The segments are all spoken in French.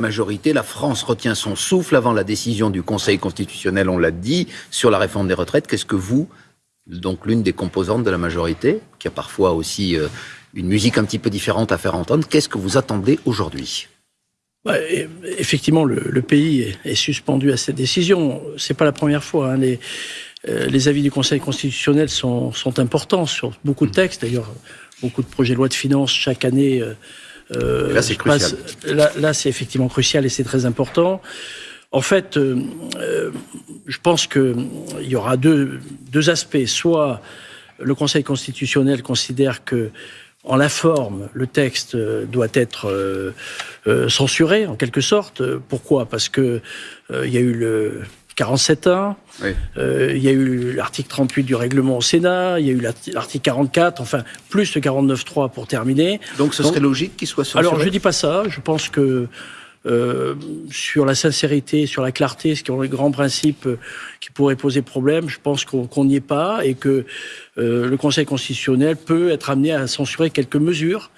majorité, la France retient son souffle avant la décision du Conseil constitutionnel, on l'a dit, sur la réforme des retraites. Qu'est-ce que vous, donc l'une des composantes de la majorité, qui a parfois aussi euh, une musique un petit peu différente à faire entendre, qu'est-ce que vous attendez aujourd'hui? Effectivement, le, pays est, suspendu à cette décision. C'est pas la première fois. Hein. Les, euh, les, avis du Conseil constitutionnel sont, sont, importants sur beaucoup de textes. D'ailleurs, beaucoup de projets de loi de finances chaque année. Euh, euh là, c'est crucial. là, là c'est effectivement crucial et c'est très important. En fait, je pense qu'il y aura deux, deux aspects. Soit le Conseil constitutionnel considère que en la forme, le texte euh, doit être euh, euh, censuré en quelque sorte. Pourquoi? Parce que il y a eu le 47 ans, il y a eu l'article 38 du règlement au Sénat, il y a eu l'article 44, enfin plus le 49.3 pour terminer. Donc ce serait logique qu'il soit censuré Alors je dis pas ça, je pense que euh, sur la sincérité, sur la clarté, ce qui sont les grands principes euh, qui pourraient poser problème. Je pense qu'on n'y est pas et que euh, le Conseil constitutionnel peut être amené à censurer quelques mesures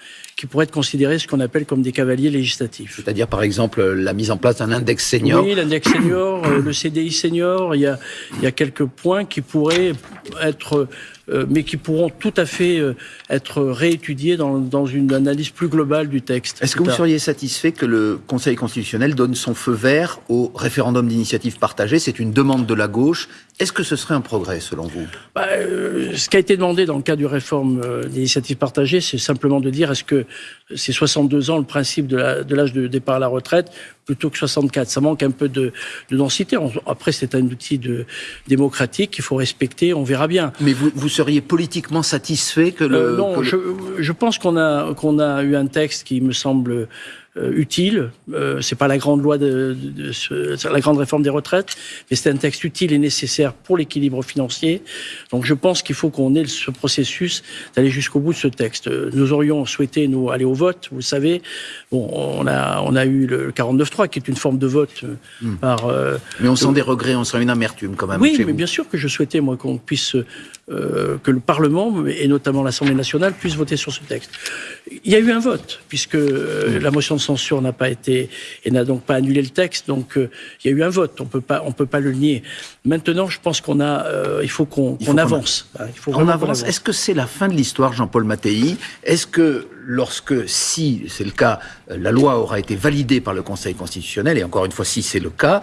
qui pourraient être considérées ce qu'on appelle comme des cavaliers législatifs. C'est-à-dire, par exemple, la mise en place d'un index senior Oui, l'index senior, le CDI senior, il y, a, il y a quelques points qui pourraient être euh, mais qui pourront tout à fait euh, être réétudiés dans, dans une analyse plus globale du texte. Est-ce que vous seriez satisfait que le Conseil constitutionnel donne son feu vert au référendum d'initiative partagée? C'est une demande de la gauche. Est-ce que ce serait un progrès selon vous? Bah, euh, Ce qui a été demandé dans le cas du réforme d'initiative partagée, c'est simplement de dire est-ce que c'est 62 ans le principe de l'âge de, de départ à la retraite plutôt que 64. Ça manque un peu de, de densité. Après, c'est un outil de, démocratique qu'il faut respecter. On verra bien. Mais vous, vous seriez politiquement satisfait que le... Euh, non, je, je, pense qu'on a, qu'on a eu un texte qui me semble euh, utile. Euh, c'est pas la grande loi de, de, la grande réforme des retraites, mais c'est un texte utile et nécessaire pour l'équilibre financier. Donc je pense qu'il faut qu'on ait ce processus d'aller jusqu'au bout de ce texte. Nous aurions souhaité nous aller au vote. Vous savez, bon, on a on a eu le 49.3 qui est une forme de vote euh, hmm. par. Euh, mais on sent des regrets, on sent une amertume quand même. Oui, mais bien sûr que je souhaitais moi qu'on puisse euh, que le Parlement et notamment l'Assemblée nationale puisse voter sur ce texte. Il y a eu un vote puisque hmm. la motion de censure n'a pas été et n'a donc pas annulé le texte. Donc euh, il y a eu un vote. On peut pas, on peut pas le nier. Maintenant, je pense qu'on a, euh, il faut qu'on avance. Il faut on avance. Est-ce que c'est la fin de l'histoire, Jean-Paul Mattei? Est-ce que lorsque, si c'est le cas, la loi aura été validée par le Conseil constitutionnel, et encore une fois, si c'est le cas,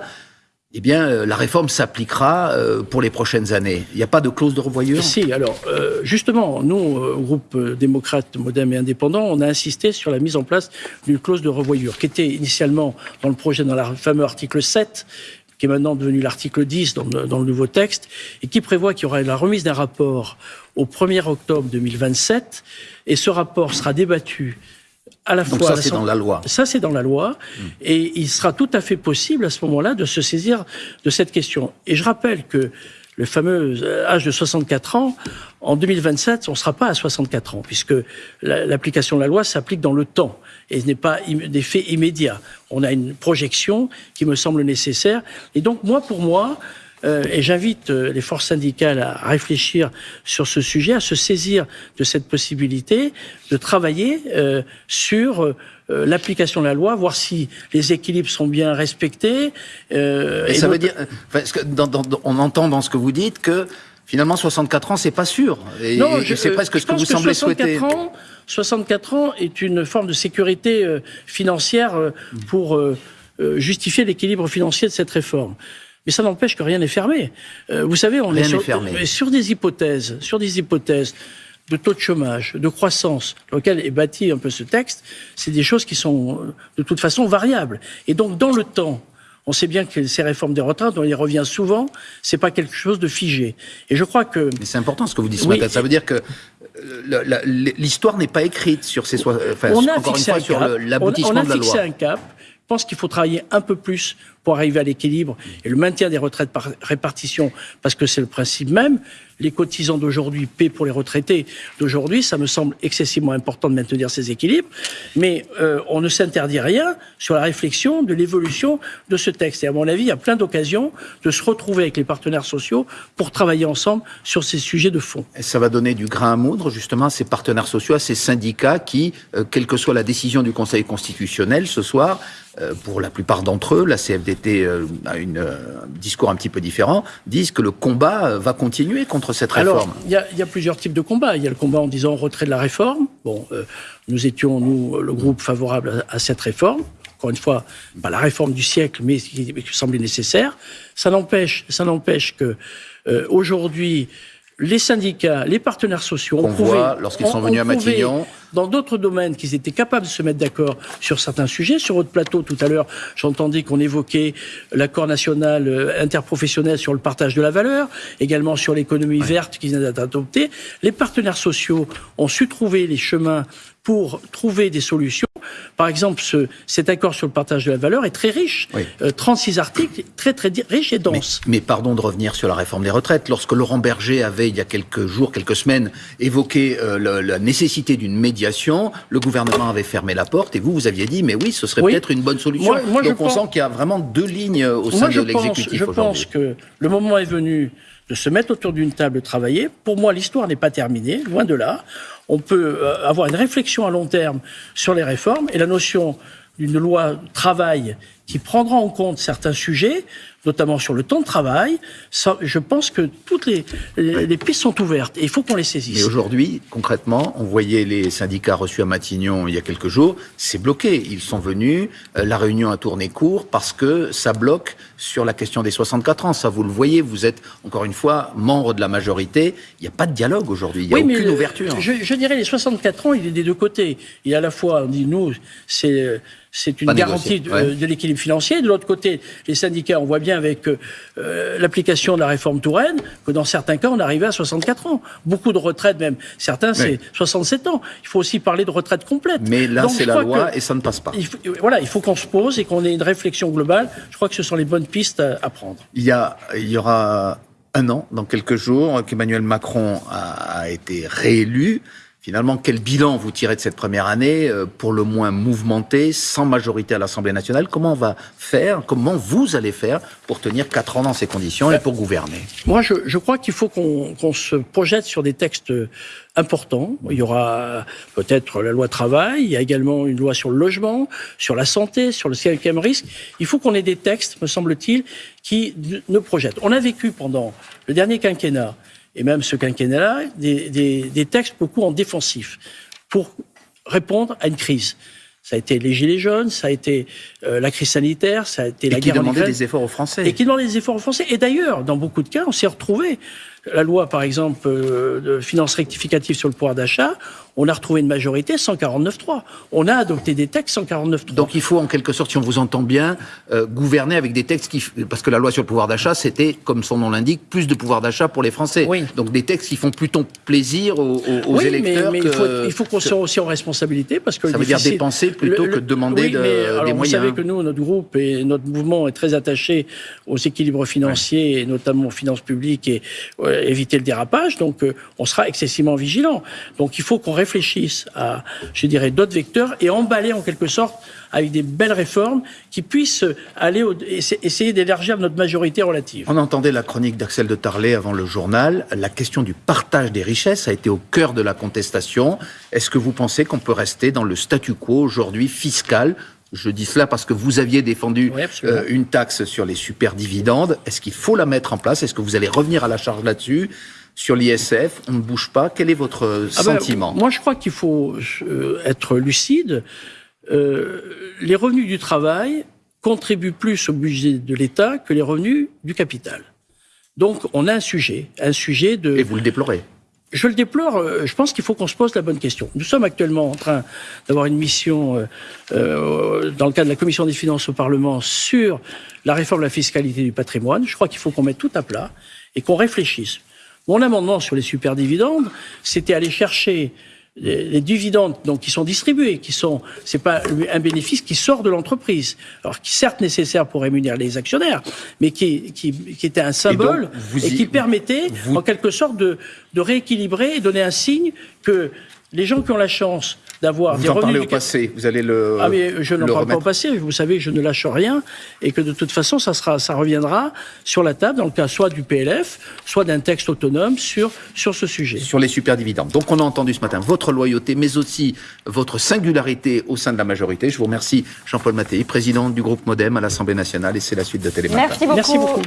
eh bien, euh, la réforme s'appliquera euh, pour les prochaines années. Il n'y a pas de clause de revoyure? Si, alors, euh, justement, nous, groupe démocrate, moderne et indépendant, on a insisté sur la mise en place d'une clause de revoyure, qui était initialement dans le projet, dans le fameux article 7, qui est maintenant devenu l'article 10 dans dans le, nouveau texte, et qui prévoit qu'il y aura la remise d'un rapport au 1er octobre 2027, et ce rapport sera débattu à la Donc fois. Ça, c'est dans la loi. Ça, c'est dans la loi. Et il sera tout à fait possible à ce moment-là de se saisir de cette question. Et je rappelle que le fameux âge de 64 ans, en 2027, on ne sera pas à 64 ans, puisque l'application de la loi s'applique dans le temps et ce n'est pas des faits immédiats. On a une projection qui me semble nécessaire. Et donc, moi, pour moi, euh, et j'invite euh, les forces syndicales à réfléchir sur ce sujet, à se saisir de cette possibilité de travailler euh, sur l'application de la loi, voir si les équilibres sont bien respectés. et ça veut dire, parce que on entend dans ce que vous dites que finalement 64 ans c'est pas sûr. Et, non, c'est presque ce que vous semblez souhaiter. Ans, 64 ans est une forme de sécurité financière pour justifier l'équilibre financier de cette réforme. Mais ça n'empêche que rien n'est fermé. Euh, vous savez, on est, sur, sur, des hypothèses, sur des hypothèses de taux de chômage, de croissance, dans lequel est bâti un peu ce texte, c'est des choses qui sont de toute façon variables. Et donc, dans le temps, on sait bien que ces réformes des retraites, on y revient souvent, c'est pas quelque chose de figé. Et je crois que. Mais c'est important ce que vous dites ce matin. Ça veut dire que euh, l'histoire n'est pas écrite sur ces. Enfin, on a encore une fois, sur l'aboutissement de la loi. On a fixé un cap. Je pense qu'il faut travailler un peu plus pour arriver à l'équilibre et le maintien des retraites par répartition, parce que c'est le principe même les cotisants d'aujourd'hui paient pour les retraités d'aujourd'hui. Ça me semble excessivement important de maintenir ces équilibres. Mais euh, on ne s'interdit rien sur la réflexion de l'évolution de ce texte. Et à mon avis, il y a plein d'occasions de se retrouver avec les partenaires sociaux pour travailler ensemble sur ces sujets de fond. Et ça va donner du grain à moudre justement à ces partenaires sociaux, à ces syndicats qui, euh, quelle que soit la décision du Conseil constitutionnel ce soir, euh, pour la plupart d'entre eux, la CFDT a une, un discours un petit peu différent, disent que le combat va continuer contre cette réforme. Il y, y, a plusieurs types de combats. Il y a le combat en disant retrait de la réforme. Bon, nous étions, nous, le groupe favorable à, à cette réforme encore une fois, pas la réforme du siècle, mais qui, semblait nécessaire. Ça n'empêche, ça n'empêche que euh, aujourd'hui, les syndicats, les partenaires sociaux ont prouvé, lorsqu'ils sont venus à Matignon, dans d'autres domaines qu'ils étaient capables de se mettre d'accord sur certains sujets. Sur votre plateau, tout à l'heure, j'entendais qu'on évoquait l'accord national euh, interprofessionnel sur le partage de la valeur, également sur l'économie verte qui vient d'être adoptée. Les partenaires sociaux ont su trouver les chemins pour trouver des solutions. Par exemple, ce, cet accord sur le partage de la valeur est très riche. Oui. Euh, 36 articles, très très riche et dense. Mais, mais, pardon de revenir sur la réforme des retraites. Lorsque Laurent Berger avait, il y a quelques jours, quelques semaines, évoqué euh, la nécessité d'une médiation, le gouvernement avait fermé la porte et vous, vous aviez dit, mais oui, ce serait oui. peut-être une bonne solution. Moi, moi, Donc on pense... sent qu'il y a vraiment deux lignes au sein moi, de l'exécutif Je pense que le moment est venu de se mettre autour d'une table, travailler. Pour moi, l'histoire n'est pas terminée, loin de là. On peut euh, avoir une réflexion à long terme sur les réformes et la notion d'une loi travail qui prendra en compte certains sujets, notamment sur le temps de travail. Ça, je pense que toutes les, les, les, pistes sont ouvertes et il faut qu'on les saisisse. Mais aujourd'hui, concrètement, on voyait les syndicats reçus à Matignon il y a quelques jours, c'est bloqué. Ils sont venus, euh, la réunion a tourné court parce que ça bloque sur la question des 64 ans. Ça, vous le voyez, vous êtes, encore une fois, membre de la majorité. Il n'y a pas de dialogue aujourd'hui, il n'y a oui, aucune le, ouverture. Je, je, dirais les 64 ans, il est des deux côtés. Il y a à la fois, on dit, nous, c'est c'est une pas garantie de, ouais. de l'équilibre financier. De l'autre côté, les syndicats, on voit bien avec euh, l'application de la réforme Touraine que dans certains cas, on arrivait à 64 ans. Beaucoup de retraites, même certains, c'est ouais. 67 ans. Il faut aussi parler de retraite complète. Mais là, c'est la loi et ça ne passe pas. Il faut, voilà, il faut qu'on se pose et qu'on ait une réflexion globale. Je crois que ce sont les bonnes pistes à, à prendre. Il y, a, il y aura un an, dans quelques jours, qu'Emmanuel Macron a, a été réélu. Finalement, quel bilan vous tirez de cette première année, euh, pour le moins mouvementée, sans majorité à l'Assemblée nationale? Comment on va faire Comment vous allez faire pour tenir quatre ans dans ces conditions et pour gouverner? Moi, je, crois qu'il faut qu'on qu se projette sur des textes importants. Il y aura peut-être la loi travail, il y a également une loi sur le logement, sur la santé, sur le cinquième risque. Il faut qu'on ait des textes, me semble-t-il, qui ne projettent. On a vécu pendant le dernier quinquennat et même ce quinquennat-là, des, des, des, textes beaucoup en défensif pour répondre à une crise. Ça a été les gilets jaunes, ça a été euh, la crise sanitaire, ça a été et la qui guerre demandait des efforts aux Français. Et qui demandait des efforts aux Français. Et d'ailleurs, dans beaucoup de cas, on s'est retrouvé. La loi, par exemple, euh, de finances rectificatives sur le pouvoir d'achat, on a retrouvé une majorité 149.3. On a adopté des textes 149.3. Donc il faut en quelque sorte, si on vous entend bien, euh, gouverner avec des textes qui... Parce que la loi sur le pouvoir d'achat, c'était, comme son nom l'indique, plus de pouvoir d'achat pour les Français. Oui. Donc des textes qui font plutôt plaisir aux, aux oui, électeurs. Mais, mais que... il faut, il faut qu'on soit aussi en responsabilité. Parce que Ça veut difficile... dire dépenser plutôt le, que de demander oui, de, mais, alors, des vous moyens. Vous savez que nous, notre groupe et notre mouvement est très attaché aux équilibres financiers, ouais. et notamment aux finances publiques et euh, éviter le dérapage. Donc euh, on sera excessivement vigilant. Donc il faut qu'on réfléchisse à je dirais, d'autres vecteurs et emballer en quelque sorte avec des belles réformes qui puissent aller au, essayer d'élargir notre majorité relative. On entendait la chronique d'Axel de Tarlet avant le journal. La question du partage des richesses a été au cœur de la contestation. Est-ce que vous pensez qu'on peut rester dans le statu quo aujourd'hui fiscal je dis cela parce que vous aviez défendu oui, euh, une taxe sur les super dividendes. Est-ce qu'il faut la mettre en place? Est-ce que vous allez revenir à la charge là-dessus? Sur l'ISF, on ne bouge pas. Quel est votre ah sentiment? ben, Moi, je crois qu'il faut euh, être lucide. Euh, les revenus du travail contribuent plus au budget de l'État que les revenus du capital. Donc, on a un sujet, un sujet de. Et vous le déplorez je le déplore. euh, Je pense qu'il faut qu'on se pose la bonne question. Nous sommes actuellement en train d'avoir une mission euh, euh, dans le cadre de la commission des finances au Parlement sur la réforme de la fiscalité du patrimoine. Je crois qu'il faut qu'on mette tout à plat et qu'on réfléchisse. Mon amendement sur les superdividendes, c'était aller chercher les, les, dividendes donc qui sont distribués, qui sont c'est pas un bénéfice qui sort de l'entreprise, alors qui certes nécessaire pour rémunérer les actionnaires, mais qui qui, qui était un symbole et, donc, et qui permettait vous... en quelque sorte de de rééquilibrer et donner un signe que les gens qui ont la chance d'avoir Vous des en revenus parlez au du- passé, vous allez le. Ah mais je n'en le parle pas au remettre. passé. Vous savez que je ne lâche rien et que de toute façon, ça sera, ça reviendra sur la table dans le cas soit du PLF, soit d'un texte autonome sur sur ce sujet. sur les superdividendes. Donc on a entendu ce matin votre loyauté, mais aussi votre singularité au sein de la majorité. Je vous remercie Jean-Paul Mattei, président du groupe Modem à l'Assemblée nationale, et c'est la suite de Télématin. Merci beaucoup. Merci beaucoup.